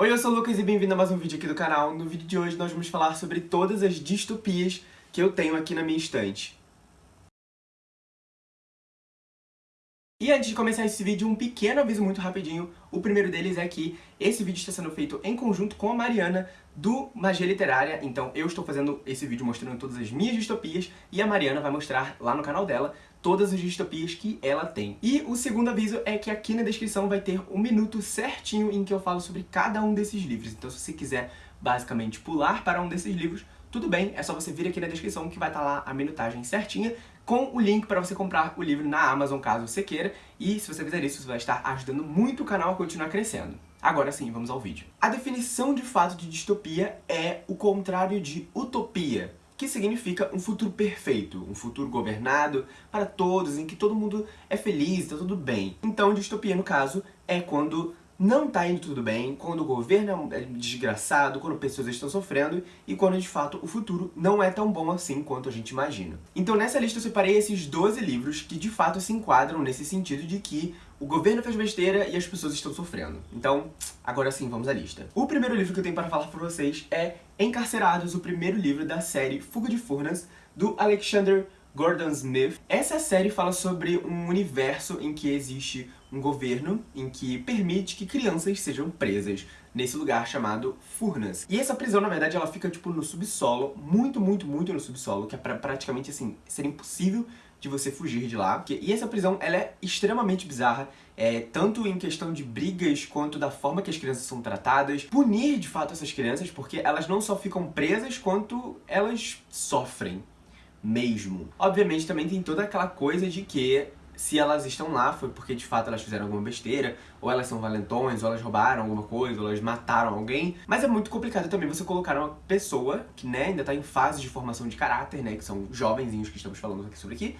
Oi, eu sou o Lucas e bem-vindo a mais um vídeo aqui do canal. No vídeo de hoje nós vamos falar sobre todas as distopias que eu tenho aqui na minha estante. E antes de começar esse vídeo, um pequeno aviso muito rapidinho. O primeiro deles é que esse vídeo está sendo feito em conjunto com a Mariana do Magia Literária. Então eu estou fazendo esse vídeo mostrando todas as minhas distopias e a Mariana vai mostrar lá no canal dela todas as distopias que ela tem. E o segundo aviso é que aqui na descrição vai ter um minuto certinho em que eu falo sobre cada um desses livros. Então se você quiser basicamente pular para um desses livros, tudo bem, é só você vir aqui na descrição que vai estar lá a minutagem certinha com o link para você comprar o livro na Amazon, caso você queira. E se você fizer isso, você vai estar ajudando muito o canal a continuar crescendo. Agora sim, vamos ao vídeo. A definição de fato de distopia é o contrário de utopia, que significa um futuro perfeito, um futuro governado para todos, em que todo mundo é feliz, está tudo bem. Então, distopia, no caso, é quando não tá indo tudo bem, quando o governo é desgraçado, quando pessoas estão sofrendo e quando de fato o futuro não é tão bom assim quanto a gente imagina. Então nessa lista eu separei esses 12 livros que de fato se enquadram nesse sentido de que o governo fez besteira e as pessoas estão sofrendo. Então, agora sim, vamos à lista. O primeiro livro que eu tenho para falar para vocês é Encarcerados, o primeiro livro da série Fuga de Furnas, do Alexander Gordon Smith. Essa série fala sobre um universo em que existe um governo em que permite que crianças sejam presas nesse lugar chamado Furnas. E essa prisão, na verdade, ela fica, tipo, no subsolo, muito, muito, muito no subsolo, que é pra, praticamente, assim, ser impossível de você fugir de lá. E essa prisão, ela é extremamente bizarra, é, tanto em questão de brigas, quanto da forma que as crianças são tratadas. Punir, de fato, essas crianças, porque elas não só ficam presas, quanto elas sofrem mesmo. Obviamente também tem toda aquela coisa de que se elas estão lá foi porque de fato elas fizeram alguma besteira, ou elas são valentões, ou elas roubaram alguma coisa, ou elas mataram alguém. Mas é muito complicado também você colocar uma pessoa que né, ainda está em fase de formação de caráter, né, que são jovenzinhos que estamos falando aqui sobre aqui,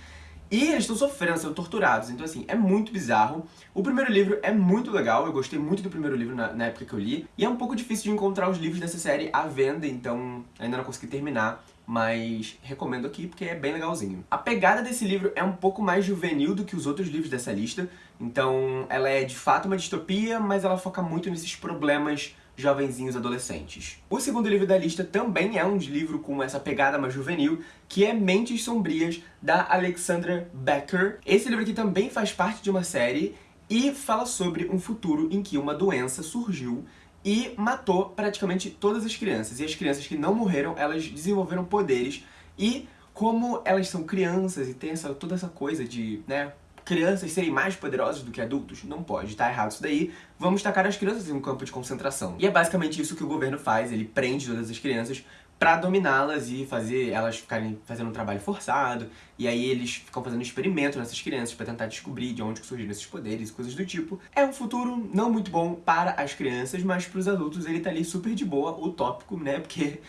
e eles estão sofrendo, sendo torturados, então assim, é muito bizarro. O primeiro livro é muito legal, eu gostei muito do primeiro livro na, na, época que eu li. E é um pouco difícil de encontrar os livros dessa série à venda, então ainda não consegui terminar. Mas recomendo aqui porque é bem legalzinho. A pegada desse livro é um pouco mais juvenil do que os outros livros dessa lista. Então ela é de fato uma distopia, mas ela foca muito nesses problemas jovenzinhos adolescentes. O segundo livro da lista também é um livro com essa pegada mais juvenil, que é Mentes Sombrias, da Alexandra Becker. Esse livro aqui também faz parte de uma série e fala sobre um futuro em que uma doença surgiu e matou praticamente todas as crianças. E as crianças que não morreram, elas desenvolveram poderes e como elas são crianças e tem essa, toda essa coisa de, né, crianças serem mais poderosas do que adultos? Não pode, tá errado isso daí. Vamos tacar as crianças em um campo de concentração. E é basicamente isso que o governo faz, ele prende todas as crianças pra dominá-las e fazer elas ficarem fazendo um trabalho forçado. E aí eles ficam fazendo experimentos nessas crianças pra tentar descobrir de onde surgiram esses poderes, coisas do tipo. É um futuro não muito bom para as crianças, mas pros adultos ele tá ali super de boa, utópico, né? Porque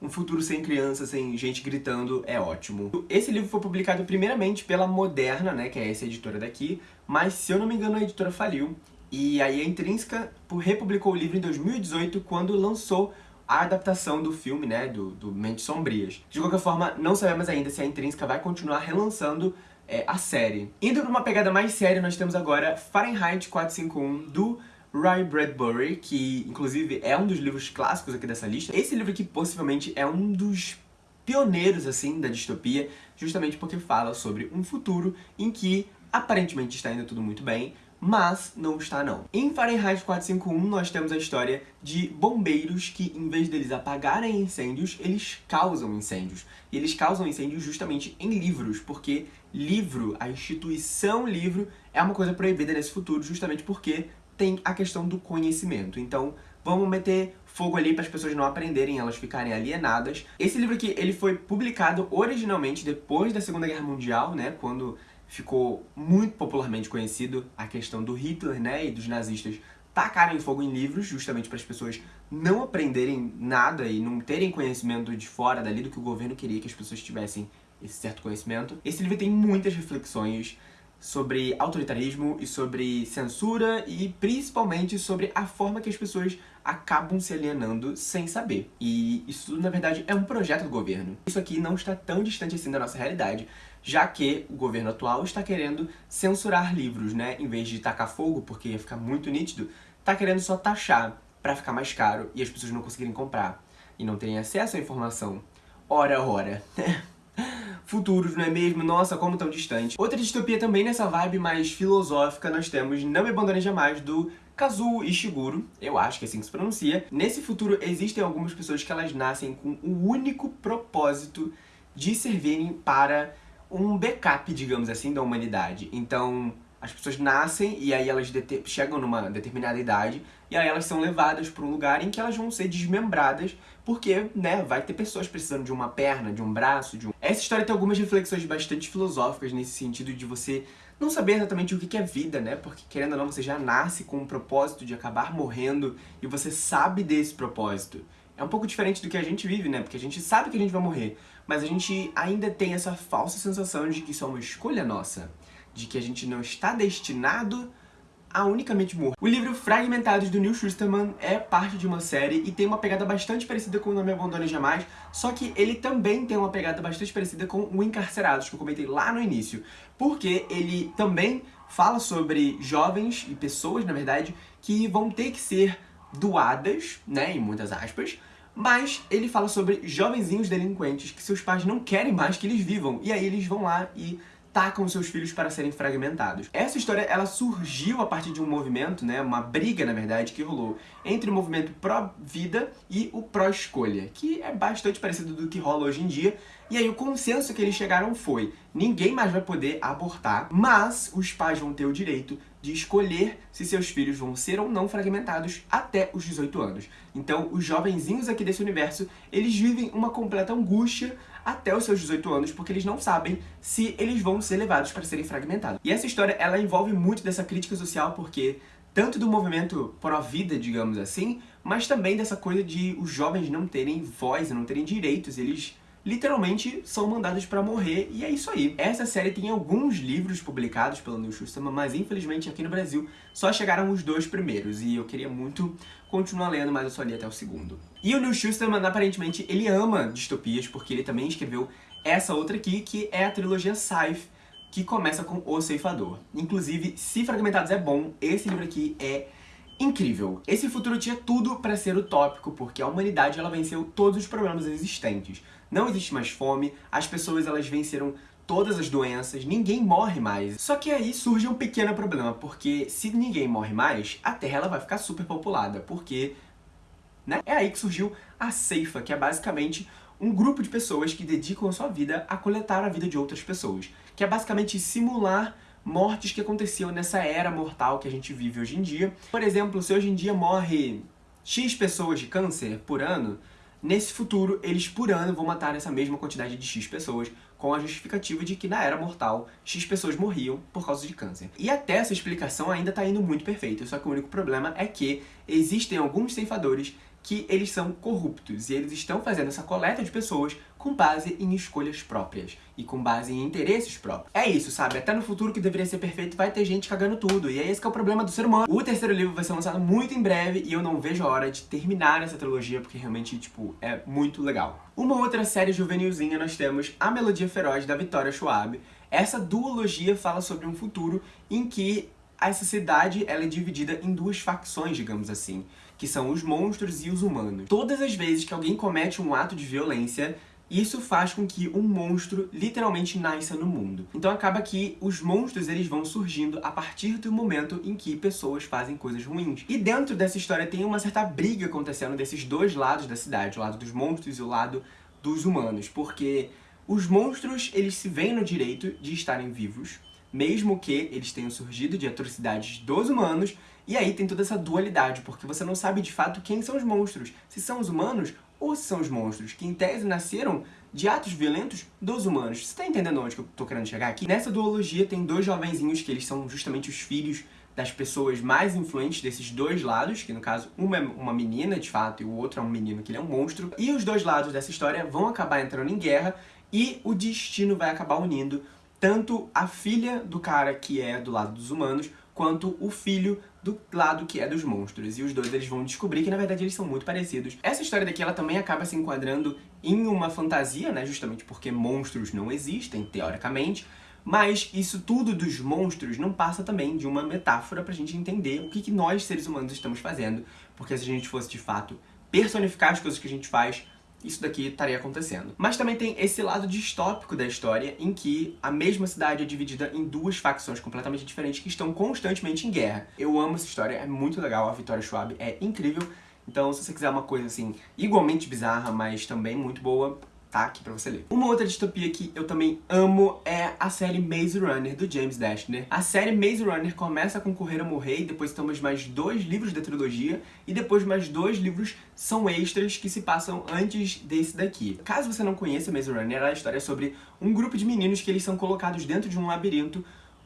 um futuro sem criança, sem gente gritando, é ótimo. Esse livro foi publicado primeiramente pela Moderna, né, que é essa editora daqui, mas se eu não me engano a editora faliu. E aí a Intrínseca republicou o livro em 2018, quando lançou a adaptação do filme, né, do, do Mentes Sombrias. De qualquer forma, não sabemos ainda se a Intrínseca vai continuar relançando é, a série. Indo para uma pegada mais séria, nós temos agora Fahrenheit 451, do Ray Bradbury, que inclusive é um dos livros clássicos aqui dessa lista. Esse livro aqui possivelmente é um dos pioneiros, assim, da distopia, justamente porque fala sobre um futuro em que aparentemente está indo tudo muito bem, mas não está não. Em Fahrenheit 451 nós temos a história de bombeiros que, em vez deles apagarem incêndios, eles causam incêndios. E eles causam incêndios justamente em livros, porque livro, a instituição livro, é uma coisa proibida nesse futuro, justamente porque tem a questão do conhecimento. Então, vamos meter fogo ali para as pessoas não aprenderem, elas ficarem alienadas. Esse livro aqui, ele foi publicado originalmente depois da Segunda Guerra Mundial, né, quando ficou muito popularmente conhecido a questão do Hitler, né, e dos nazistas tacarem fogo em livros, justamente para as pessoas não aprenderem nada e não terem conhecimento de fora dali do que o governo queria que as pessoas tivessem esse certo conhecimento. Esse livro tem muitas reflexões sobre autoritarismo e sobre censura e principalmente sobre a forma que as pessoas acabam se alienando sem saber. E isso na verdade, é um projeto do governo. Isso aqui não está tão distante assim da nossa realidade, já que o governo atual está querendo censurar livros, né? Em vez de tacar fogo, porque ia ficar muito nítido, está querendo só taxar pra ficar mais caro e as pessoas não conseguirem comprar e não terem acesso à informação. Ora, ora. Futuros, não é mesmo? Nossa, como tão distante. Outra distopia também nessa vibe mais filosófica, nós temos Não Me Abandone Jamais, do Kazuo Ishiguro, eu acho que é assim que se pronuncia. Nesse futuro, existem algumas pessoas que elas nascem com o único propósito de servirem para um backup, digamos assim, da humanidade. Então, as pessoas nascem e aí elas chegam numa determinada idade e aí elas são levadas para um lugar em que elas vão ser desmembradas porque, né, vai ter pessoas precisando de uma perna, de um braço, de um... Essa história tem algumas reflexões bastante filosóficas nesse sentido de você não saber exatamente o que é vida, né? Porque, querendo ou não, você já nasce com um propósito de acabar morrendo e você sabe desse propósito. É um pouco diferente do que a gente vive, né? Porque a gente sabe que a gente vai morrer, mas a gente ainda tem essa falsa sensação de que isso é uma escolha nossa. De que a gente não está destinado a unicamente morrer. O livro Fragmentados do Neil Schusterman é parte de uma série e tem uma pegada bastante parecida com o Não Me Abandone Jamais, só que ele também tem uma pegada bastante parecida com o Encarcerados, que eu comentei lá no início, porque ele também fala sobre jovens e pessoas, na verdade, que vão ter que ser doadas, né, em muitas aspas, mas ele fala sobre jovenzinhos delinquentes que seus pais não querem mais que eles vivam, e aí eles vão lá e tacam seus filhos para serem fragmentados. Essa história, ela surgiu a partir de um movimento, né, uma briga, na verdade, que rolou entre o movimento pró-vida e o pró-escolha, que é bastante parecido do que rola hoje em dia, e aí o consenso que eles chegaram foi, ninguém mais vai poder abortar, mas os pais vão ter o direito de escolher se seus filhos vão ser ou não fragmentados até os 18 anos. Então, os jovenzinhos aqui desse universo, eles vivem uma completa angústia até os seus 18 anos, porque eles não sabem se eles vão ser levados para serem fragmentados. E essa história, ela envolve muito dessa crítica social, porque tanto do movimento pró-vida, digamos assim, mas também dessa coisa de os jovens não terem voz, não terem direitos, eles literalmente são mandados pra morrer, e é isso aí. Essa série tem alguns livros publicados pelo Neil Schusterman, mas infelizmente aqui no Brasil só chegaram os dois primeiros, e eu queria muito continuar lendo, mas eu só li até o segundo. E o Neil Schusterman, aparentemente, ele ama distopias, porque ele também escreveu essa outra aqui, que é a trilogia Scythe, que começa com O Ceifador. Inclusive, se Fragmentados é bom, esse livro aqui é incrível. Esse futuro tinha tudo para ser utópico, porque a humanidade ela venceu todos os problemas existentes. Não existe mais fome, as pessoas elas venceram todas as doenças, ninguém morre mais. Só que aí surge um pequeno problema, porque se ninguém morre mais, a Terra ela vai ficar super populada, porque né? é aí que surgiu a Ceifa, que é basicamente um grupo de pessoas que dedicam a sua vida a coletar a vida de outras pessoas, que é basicamente simular mortes que aconteciam nessa era mortal que a gente vive hoje em dia. Por exemplo, se hoje em dia morre X pessoas de câncer por ano, nesse futuro eles por ano vão matar essa mesma quantidade de X pessoas com a justificativa de que na era mortal X pessoas morriam por causa de câncer. E até essa explicação ainda está indo muito perfeita, só que o único problema é que existem alguns ceifadores que eles são corruptos e eles estão fazendo essa coleta de pessoas com base em escolhas próprias e com base em interesses próprios. É isso, sabe? Até no futuro que deveria ser perfeito vai ter gente cagando tudo e é esse que é o problema do ser humano. O terceiro livro vai ser lançado muito em breve e eu não vejo a hora de terminar essa trilogia porque realmente, tipo, é muito legal. Uma outra série juvenilzinha nós temos A Melodia Feroz, da Vitória Schwab. Essa duologia fala sobre um futuro em que a sociedade ela é dividida em duas facções, digamos assim, que são os monstros e os humanos. Todas as vezes que alguém comete um ato de violência, isso faz com que um monstro literalmente nasça no mundo. Então acaba que os monstros eles vão surgindo a partir do momento em que pessoas fazem coisas ruins. E dentro dessa história tem uma certa briga acontecendo desses dois lados da cidade, o lado dos monstros e o lado dos humanos, porque os monstros eles se veem no direito de estarem vivos, mesmo que eles tenham surgido de atrocidades dos humanos, e aí tem toda essa dualidade, porque você não sabe de fato quem são os monstros, se são os humanos ou se são os monstros, que em tese nasceram de atos violentos dos humanos. Você tá entendendo onde que eu tô querendo chegar aqui? Nessa duologia tem dois jovenzinhos que eles são justamente os filhos das pessoas mais influentes desses dois lados, que no caso uma é uma menina de fato e o outro é um menino que ele é um monstro, e os dois lados dessa história vão acabar entrando em guerra e o destino vai acabar unindo tanto a filha do cara que é do lado dos humanos, quanto o filho do lado que é dos monstros. E os dois eles vão descobrir que na verdade eles são muito parecidos. Essa história daqui ela também acaba se enquadrando em uma fantasia, né, justamente porque monstros não existem, teoricamente, Mas isso tudo dos monstros não passa também de uma metáfora pra gente entender o que, que nós, seres humanos, estamos fazendo. Porque se a gente fosse, de fato, personificar as coisas que a gente faz, isso daqui estaria acontecendo. Mas também tem esse lado distópico da história, em que a mesma cidade é dividida em duas facções completamente diferentes que estão constantemente em guerra. Eu amo essa história, é muito legal, a Vitória Schwab é incrível. Então, se você quiser uma coisa assim, igualmente bizarra, mas também muito boa, tá aqui pra você ler. Uma outra distopia que eu também amo é a série Maze Runner, do James Dashner. A série Maze Runner começa com Correr ou Morrer, e depois temos mais dois livros da trilogia, e depois mais dois livros são extras que se passam antes desse daqui. Caso você não conheça Maze Runner, a história é sobre um grupo de meninos que eles são colocados dentro de um labirinto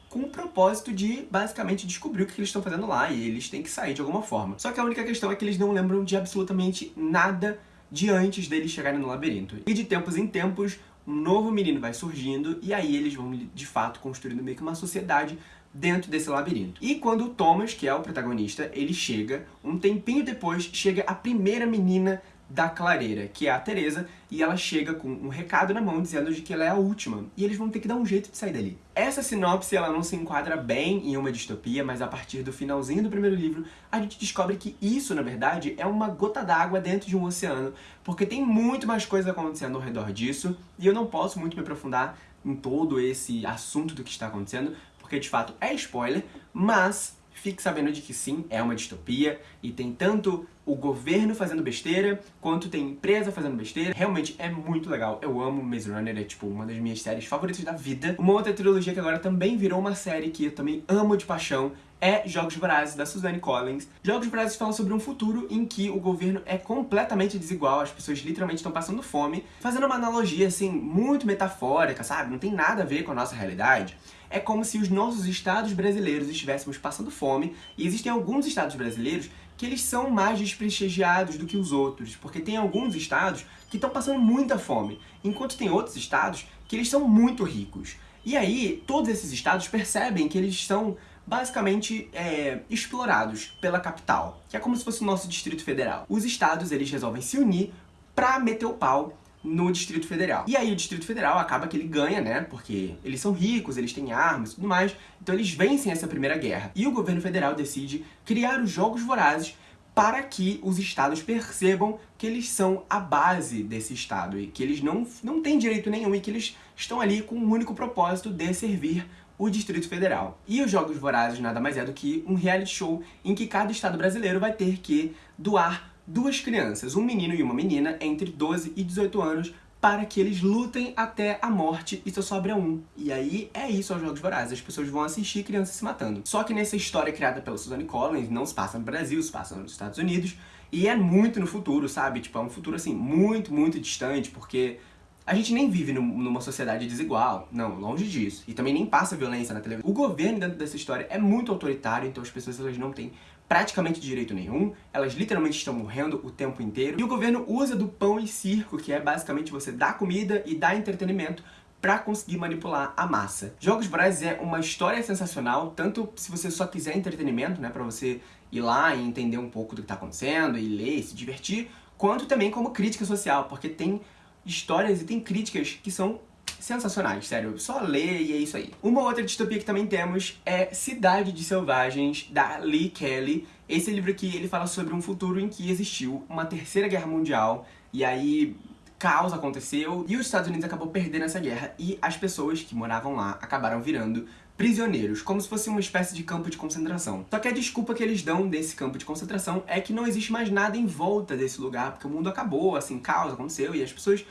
com o propósito de, basicamente, descobrir o que eles estão fazendo lá, e eles têm que sair de alguma forma. Só que a única questão é que eles não lembram de absolutamente nada de antes deles chegarem no labirinto. E de tempos em tempos, um novo menino vai surgindo e aí eles vão, de fato, construindo meio que uma sociedade dentro desse labirinto. E quando o Thomas, que é o protagonista, ele chega, um tempinho depois, chega a primeira menina da clareira, que é a Teresa, e ela chega com um recado na mão dizendo de que ela é a última, e eles vão ter que dar um jeito de sair dali. Essa sinopse ela não se enquadra bem em uma distopia, mas a partir do finalzinho do primeiro livro, a gente descobre que isso, na verdade, é uma gota d'água dentro de um oceano, porque tem muito mais coisa acontecendo ao redor disso, e eu não posso muito me aprofundar em todo esse assunto do que está acontecendo, porque de fato é spoiler, mas fique sabendo de que sim, é uma distopia, e tem tanto o governo fazendo besteira, quanto tem empresa fazendo besteira. Realmente é muito legal. Eu amo Maze Runner, é tipo uma das minhas séries favoritas da vida. Uma outra trilogia que agora também virou uma série que eu também amo de paixão é Jogos Vorazes, da Suzanne Collins. Jogos Vorazes fala sobre um futuro em que o governo é completamente desigual, as pessoas literalmente estão passando fome, fazendo uma analogia, assim, muito metafórica, sabe? Não tem nada a ver com a nossa realidade. É como se os nossos estados brasileiros estivéssemos passando fome, e existem alguns estados brasileiros que eles são mais desprestigiados do que os outros, porque tem alguns estados que estão passando muita fome, enquanto tem outros estados que eles são muito ricos. E aí, todos esses estados percebem que eles são basicamente é, explorados pela capital, que é como se fosse o nosso Distrito Federal. Os estados, eles resolvem se unir pra meter o pau no Distrito Federal. E aí o Distrito Federal acaba que ele ganha, né? Porque eles são ricos, eles têm armas e tudo mais, então eles vencem essa primeira guerra. E o governo federal decide criar os Jogos Vorazes para que os estados percebam que eles são a base desse estado e que eles não, não têm direito nenhum e que eles estão ali com o um único propósito de servir o Distrito Federal. E os Jogos Vorazes nada mais é do que um reality show em que cada estado brasileiro vai ter que doar duas crianças, um menino e uma menina, entre 12 e 18 anos, para que eles lutem até a morte e só sobra um. E aí é isso aos Jogos Vorazes, as pessoas vão assistir crianças se matando. Só que nessa história criada pela Suzanne Collins, não se passa no Brasil, se passa nos Estados Unidos, e é muito no futuro, sabe? Tipo, é um futuro assim, muito, muito distante, porque a gente nem vive numa sociedade desigual, não, longe disso. E também nem passa violência na televisão. O governo dentro dessa história é muito autoritário, então as pessoas elas não têm praticamente direito nenhum, elas literalmente estão morrendo o tempo inteiro, e o governo usa do pão e circo, que é basicamente você dar comida e dar entretenimento para conseguir manipular a massa. Jogos Vorazes é uma história sensacional, tanto se você só quiser entretenimento, né, para você ir lá e entender um pouco do que tá acontecendo, e ler, e se divertir, quanto também como crítica social, porque tem histórias e tem críticas que são sensacionais, sério, só ler e é isso aí. Uma outra distopia que também temos é Cidade de Selvagens, da Lee Kelly. Esse livro aqui, ele fala sobre um futuro em que existiu uma terceira guerra mundial, e aí caos aconteceu, e os Estados Unidos acabou perdendo essa guerra, e as pessoas que moravam lá acabaram virando prisioneiros, como se fosse uma espécie de campo de concentração. Só que a desculpa que eles dão desse campo de concentração é que não existe mais nada em volta desse lugar, porque o mundo acabou, assim, caos aconteceu, e as pessoas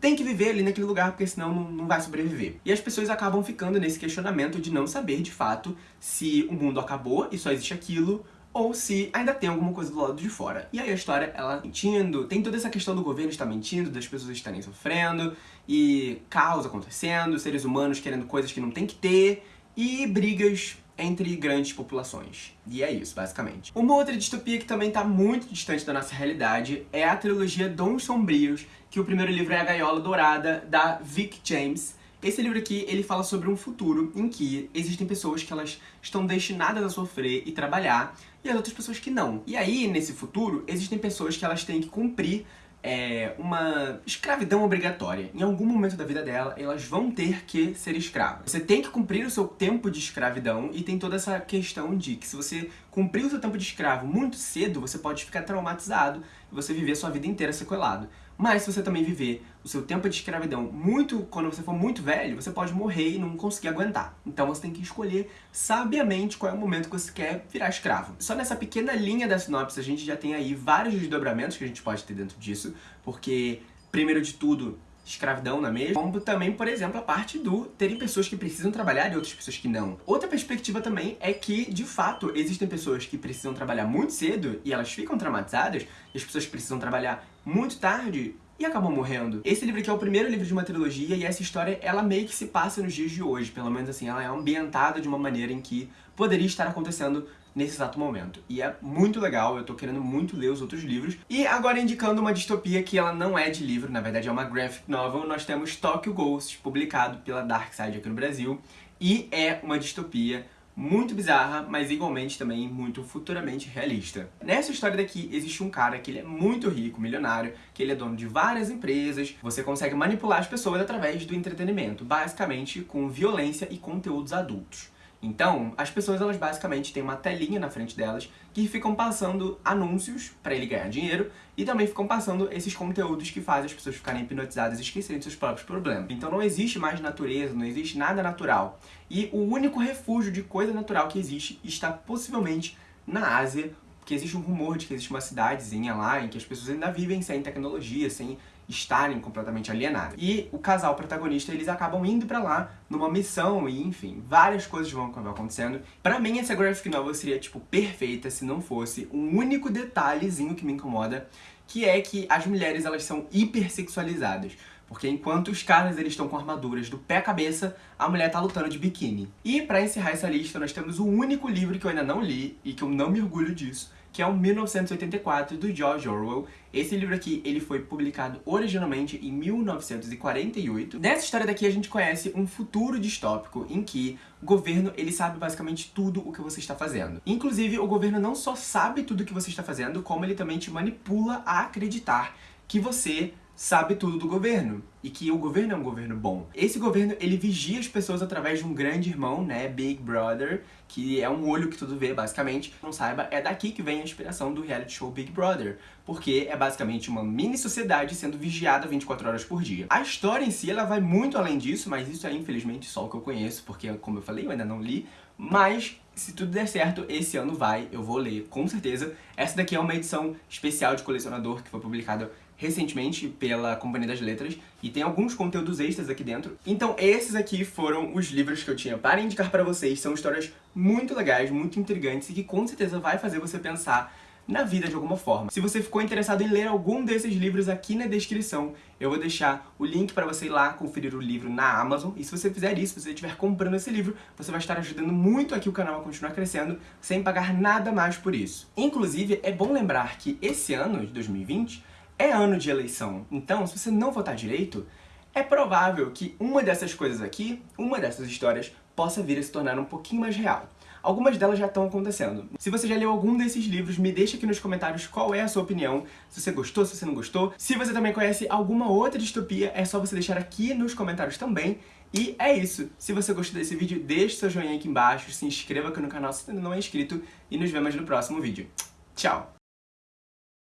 tem que viver ali naquele lugar, porque senão não, não vai sobreviver. E as pessoas acabam ficando nesse questionamento de não saber, de fato, se o mundo acabou e só existe aquilo, ou se ainda tem alguma coisa do lado de fora. E aí a história, ela mentindo, tem toda essa questão do governo estar mentindo, das pessoas estarem sofrendo, e caos acontecendo, seres humanos querendo coisas que não tem que ter, e brigas entre grandes populações. E é isso, basicamente. Uma outra distopia que também está muito distante da nossa realidade é a trilogia Dons Sombrios, que o primeiro livro é A Gaiola Dourada, da Vic James. Esse livro aqui, ele fala sobre um futuro em que existem pessoas que elas estão destinadas a sofrer e trabalhar, e as outras pessoas que não. E aí, nesse futuro, existem pessoas que elas têm que cumprir é, uma escravidão obrigatória. Em algum momento da vida dela, elas vão ter que ser escravas. Você tem que cumprir o seu tempo de escravidão e tem toda essa questão de que se você cumprir o seu tempo de escravo muito cedo, você pode ficar traumatizado e você viver sua vida inteira sequelado. Mas se você também viver o seu tempo de escravidão muito quando você for muito velho, você pode morrer e não conseguir aguentar. Então você tem que escolher sabiamente qual é o momento que você quer virar escravo. Só nessa pequena linha da sinopse a gente já tem aí vários desdobramentos que a gente pode ter dentro disso, porque, primeiro de tudo, escravidão, não é mesmo? Como também, por exemplo, a parte do terem pessoas que precisam trabalhar e outras pessoas que não. Outra perspectiva também é que, de fato, existem pessoas que precisam trabalhar muito cedo e elas ficam traumatizadas, e as pessoas precisam trabalhar muito tarde e acabam morrendo. Esse livro aqui é o primeiro livro de uma trilogia e essa história, ela meio que se passa nos dias de hoje, pelo menos assim, ela é ambientada de uma maneira em que poderia estar acontecendo nesse exato momento. E é muito legal, eu tô querendo muito ler os outros livros. E agora indicando uma distopia que ela não é de livro, na verdade é uma graphic novel, nós temos Tokyo Ghost, publicado pela Dark Side aqui no Brasil. E é uma distopia muito bizarra, mas igualmente também muito futuramente realista. Nessa história daqui, existe um cara que ele é muito rico, milionário, que ele é dono de várias empresas, você consegue manipular as pessoas através do entretenimento, basicamente com violência e conteúdos adultos. Então, as pessoas elas basicamente têm uma telinha na frente delas que ficam passando anúncios para ele ganhar dinheiro e também ficam passando esses conteúdos que fazem as pessoas ficarem hipnotizadas e esquecerem seus próprios problemas. Então não existe mais natureza, não existe nada natural. E o único refúgio de coisa natural que existe está possivelmente na Ásia, porque existe um rumor de que existe uma cidadezinha lá em que as pessoas ainda vivem sem tecnologia, sem estarem completamente alienadas. E o casal protagonista, eles acabam indo pra lá numa missão e, enfim, várias coisas vão acontecendo. Pra mim, essa graphic novel seria, tipo, perfeita se não fosse um único detalhezinho que me incomoda, que é que as mulheres, elas são hipersexualizadas. Porque enquanto os caras eles estão com armaduras do pé à cabeça, a mulher tá lutando de biquíni. E pra encerrar essa lista, nós temos o único livro que eu ainda não li, e que eu não me orgulho disso, que é o 1984, do George Orwell. Esse livro aqui, ele foi publicado originalmente em 1948. Nessa história daqui, a gente conhece um futuro distópico em que o governo, ele sabe basicamente tudo o que você está fazendo. Inclusive, o governo não só sabe tudo o que você está fazendo, como ele também te manipula a acreditar que você sabe tudo do governo e que o governo é um governo bom. Esse governo, ele vigia as pessoas através de um grande irmão, né, Big Brother, que é um olho que tudo vê, basicamente. Não saiba, é daqui que vem a inspiração do reality show Big Brother, porque é basicamente uma mini sociedade sendo vigiada 24 horas por dia. A história em si, ela vai muito além disso, mas isso é infelizmente só o que eu conheço, porque como eu falei, eu ainda não li, mas se tudo der certo, esse ano vai, eu vou ler, com certeza. Essa daqui é uma edição especial de colecionador que foi publicada recentemente pela Companhia das Letras e tem alguns conteúdos extras aqui dentro. Então esses aqui foram os livros que eu tinha para indicar para vocês. São histórias muito legais, muito intrigantes e que com certeza vai fazer você pensar na vida de alguma forma. Se você ficou interessado em ler algum desses livros aqui na descrição, eu vou deixar o link para você ir lá conferir o livro na Amazon. E se você fizer isso, se você estiver comprando esse livro, você vai estar ajudando muito aqui o canal a continuar crescendo, sem pagar nada mais por isso. Inclusive, é bom lembrar que esse ano de 2020 é ano de eleição, então se você não votar direito, é provável que uma dessas coisas aqui, uma dessas histórias, possa vir a se tornar um pouquinho mais real. Algumas delas já estão acontecendo. Se você já leu algum desses livros, me deixa aqui nos comentários qual é a sua opinião, se você gostou, se você não gostou. Se você também conhece alguma outra distopia, é só você deixar aqui nos comentários também. E é isso. Se você gostou desse vídeo, deixe seu joinha aqui embaixo, se inscreva aqui no canal se ainda não é inscrito e nos vemos no próximo vídeo. Tchau!